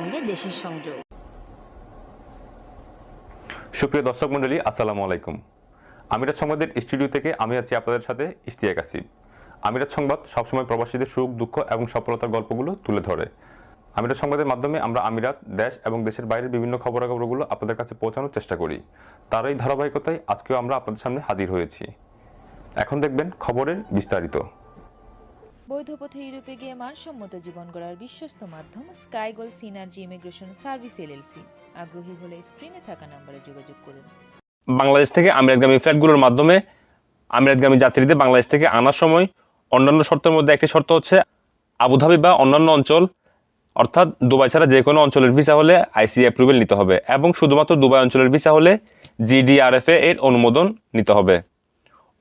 সঙ্গে দেশের সংযোগ। সুপ্রিয় দর্শক মণ্ডলী, আসসালামু আলাইকুম। আমিরাত সংবাদের স্টুডিও থেকে আমি আছি আপনাদের সাথে ইশতিয়াক আসিফ। আমিরাত সংবাদ সবসময় প্রবাসীদের সুখ, দুঃখ এবং সফলতার গল্পগুলো তুলে ধরে। আমিরাত সংবাদের মাধ্যমে আমরা আমিরাত, দেশ এবং দেশের বাইরের বিভিন্ন খবরাখবরগুলো আপনাদের কাছে পৌঁছানোর চেষ্টা করি। তার এই ধারাবাহিকতায় আজকেও আমরা আপনাদের সামনে হাজির হয়েছি। এখন দেখবেন খবরের বিস্তারিত। বৈধ পথে ইউরোপে গিয়ে মানসম্মত জীবন গড়ার বিশ্বস্ত মাধ্যম Skygoal Synergy Immigration Service LLC আগ্রহী হলে স্ক্রিনে থাকা নম্বরে যোগাযোগ করুন। বাংলাদেশ থেকে আমিরাতগামী ফ্লাইটগুলোর মাধ্যমে আমিরাতগামী যাত্রীদের বাংলাদেশ থেকে আনার সময় অন্যান্য শর্তের মধ্যে একটি শর্ত হচ্ছে আবুধাবি বা অন্যান্য অঞ্চল, অর্থাৎ দুবাই ছাড়া যে কোনো অঞ্চলের ভিসা হলে আইসি অ্যাপ্রুভেল নিতে হবে এবং শুধুমাত্র দুবাই অঞ্চলের ভিসা হলে জিডিআরএফএ এর অনুমোদন নিতে হবে।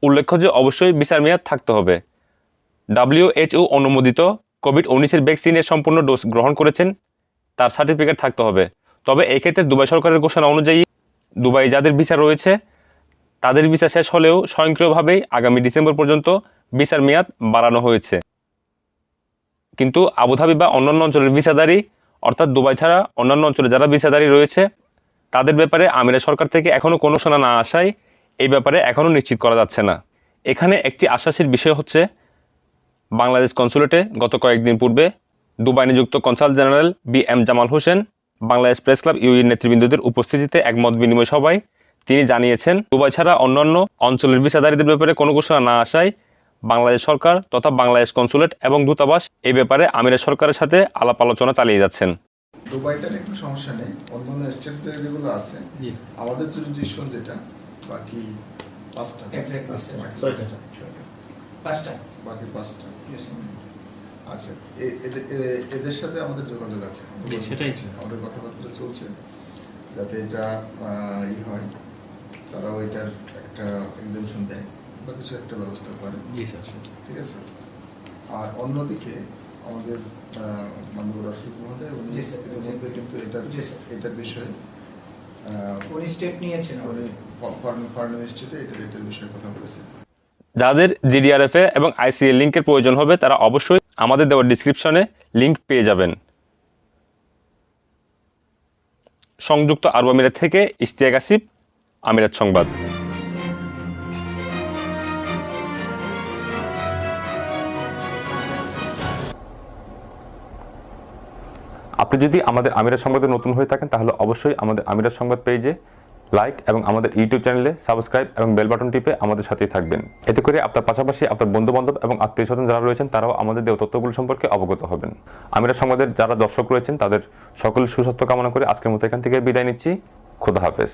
উল্লেখ্য যে অবশ্যই ভিসার মেয়াদ থাকতে হবে। ডাব্লিউএইচও অনুমোদিত কোভিড উনিশের ভ্যাকসিনের সম্পূর্ণ ডোজ গ্রহণ করেছেন, তার সার্টিফিকেট থাকতে হবে। তবে এই ক্ষেত্রে দুবাই সরকারের ঘোষণা অনুযায়ী দুবাই যাদের ভিসা রয়েছে, তাদের ভিসা শেষ হলেও স্বয়ংক্রিয়ভাবেই আগামী ডিসেম্বর পর্যন্ত ভিসার মেয়াদ বাড়ানো হয়েছে। কিন্তু আবুধাবি বা অন্যান্য অঞ্চলের ভিসাদারি অর্থাৎ দুবাই ছাড়া অন্যান্য অঞ্চলে যারা ভিসাদারি রয়েছে, তাদের ব্যাপারে আমিরা সরকার থেকে এখনও কোনো শোনা না আসায় এই ব্যাপারে এখনও নিশ্চিত করা যাচ্ছে না। এখানে একটি আশ্বাসের বিষয় হচ্ছে বাংলাদেশ কনসুলেটে গত কয়েকদিন পূর্বে দুবাই নিযুক্ত consul general B M Jamal Hossain Bangladesh press club ইউইর নেতৃবৃন্দদের উপস্থিতিতে এক মত বিনিময় সভায় তিনি জানিয়েছেন দুবাই ছাড়া অন্যান্য অঞ্চলের ভিসাদারীদের ব্যাপারে কোনো ঘোষণা না আসায় বাংলাদেশ সরকার তথা বাংলাদেশ কনসুলেট এবং দূতাবাস এই ব্যাপারে আমিরের সরকারের সাথে আলাপ আলোচনা চালিয়ে যাচ্ছেন। দুবাইটার একটু সমস্যা নেই। অন্যান্য স্টেট যেগুলো আছে আমাদের জুরিডিকশন যেটা বাকি পাঁচটা। পাঁচটা। বাকি পাঁচটা। আচ্ছা এ- এদের- সাথে আমাদের যোগাযোগ আছে। সেটাই। আমাদের কথাবার্তা চলছে যাতে এটা ই হয়। তারাও এটার একটা এক্সামশন দেয় বা কিছু একটা ব্যবস্থা করে। ঠিক আছে? আর অন্যদিকে আমাদের মাননীয় রাষ্ট্রপতি মহোদয় উনি ইতিমধ্যে কিন্তু এটার এটার বিষয়ে উনি স্টেপ নিয়েছেন উনি ফরেন ফরেন মিনিস্ট্রিতে এটার এটার বিষয়ে কথা বলেছেন। যাদের জিডিআরএফএ এবং আইসিএ লিঙ্কের প্রয়োজন হবে, তারা অবশ্যই আমাদের দেওয়া ডিসক্রিপশনে লিঙ্ক পেয়ে যাবেন। সংযুক্ত আরব আমিরাত থেকে ইশতিয়াক আসিফ, আমিরাত সংবাদ। আপনি যদি আমাদের আমিরাত সংবাদে নতুন হয়ে থাকেন, তাহলে অবশ্যই আমাদের আমিরাত সংবাদ পেজে লাইক এবং আমাদের ইউটিউব চ্যানেলে সাবস্ক্রাইব এবং বেল বাটন টিপে আমাদের সাথেই থাকবেন। এতে করে আপনার পাশাপাশি আপনার বন্ধু বান্ধব এবং আত্মীয় স্বজন যারা রয়েছেন, তারাও আমাদের দেওয়া তথ্যগুলো সম্পর্কে অবগত হবেন। আমিরা সংবাদের যারা দর্শক রয়েছেন, তাদের সকল সুস্বাস্থ্য কামনা করে আজকের মতো এখান থেকে বিদায় নিচ্ছি। খোদা হাফেজ।